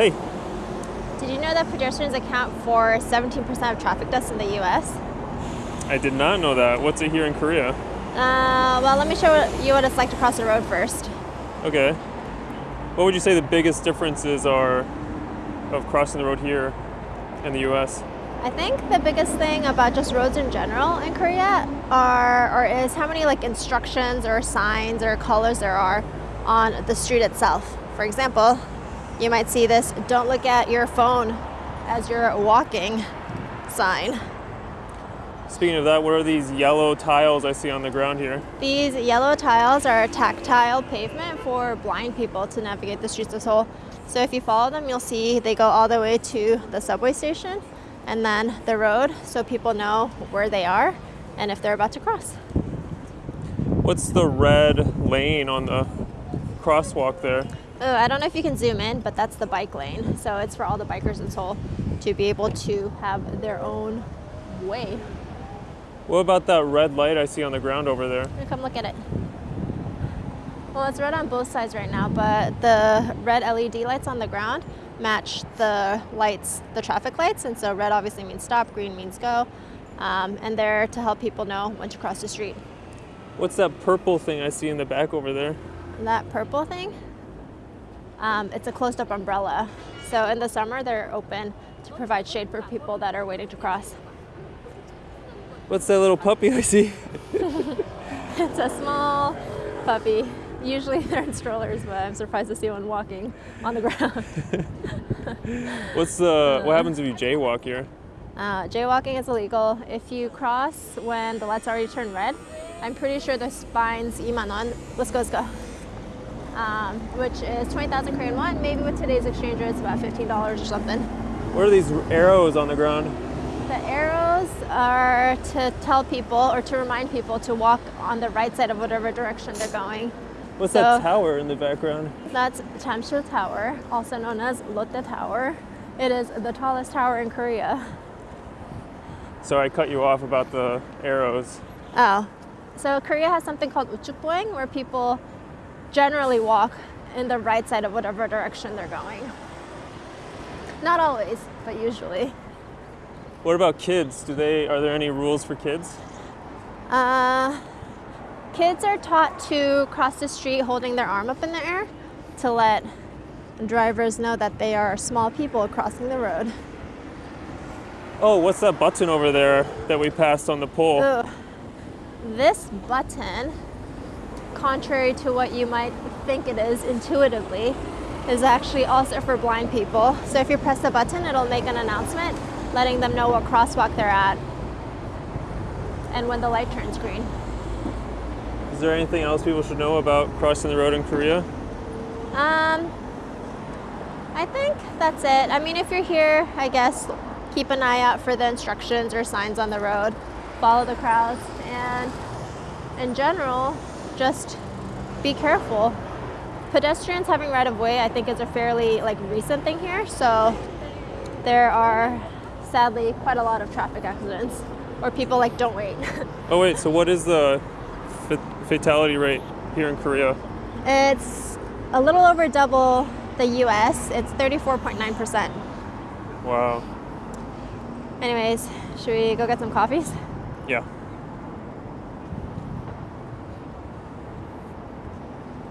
Hey, Did you know that pedestrians account for 17% of traffic deaths in the US? I did not know that. What's it here in Korea? Uh, well, let me show you what it's like to cross the road first. Okay. What would you say the biggest differences are of crossing the road here in the US? I think the biggest thing about just roads in general in Korea are or is how many like instructions or signs or colors there are on the street itself. For example, you might see this don't look at your phone as you're walking sign. Speaking of that, what are these yellow tiles I see on the ground here? These yellow tiles are tactile pavement for blind people to navigate the streets of Seoul. So if you follow them, you'll see they go all the way to the subway station and then the road so people know where they are and if they're about to cross. What's the red lane on the crosswalk there? Oh, I don't know if you can zoom in, but that's the bike lane. So it's for all the bikers in Seoul to be able to have their own way. What about that red light I see on the ground over there? Come look at it. Well, it's red on both sides right now, but the red LED lights on the ground match the lights, the traffic lights, and so red obviously means stop, green means go, um, and they're to help people know when to cross the street. What's that purple thing I see in the back over there? That purple thing, um, it's a closed-up umbrella. So in the summer, they're open to provide shade for people that are waiting to cross. What's that little puppy I see? It's a small puppy. Usually they're in strollers, but I'm surprised to see one walking on the ground. What's the what happens if you jaywalk here? Uh, jaywalking is illegal. If you cross when the lights already turn red, I'm pretty sure the fine's imanon. Let's go, let's go. Um, which is 20,000 Korean won. Maybe with today's exchange rate, it's about $15 or something. What are these arrows on the ground? The arrows are to tell people or to remind people to walk on the right side of whatever direction they're going. What's that tower in the background? That's Jamsil Tower, also known as Lotte Tower. It is the tallest tower in Korea. Sorry, I cut you off about the arrows. Oh, so Korea has something called uchukbohaeng, where people generally walk in the right side of whatever direction they're going. Not always, but usually. What about kids? Do they are there any rules for kids? Uh, kids are taught to cross the street holding their arm up in the air to let drivers know that they are small people crossing the road. Oh, what's that button over there that we passed on the pole? Ugh. This button, contrary to what you might think it is intuitively, is actually also for blind people. So if you press the button, it'll make an announcement letting them know what crosswalk they're at and when the light turns green. Is there anything else people should know about crossing the road in Korea? Um, I think that's it. I mean, if you're here, I guess keep an eye out for the instructions or signs on the road, follow the crowds, and in general, just be careful. Pedestrians having right of way, I think, is a fairly like recent thing here. So there are sadly quite a lot of traffic accidents, or people like don't wait. Oh wait, so what is the fatality rate here in Korea? it's a little over double the U.S. It's 34.9 percent. Wow. Anyways, should we go get some coffees? Yeah.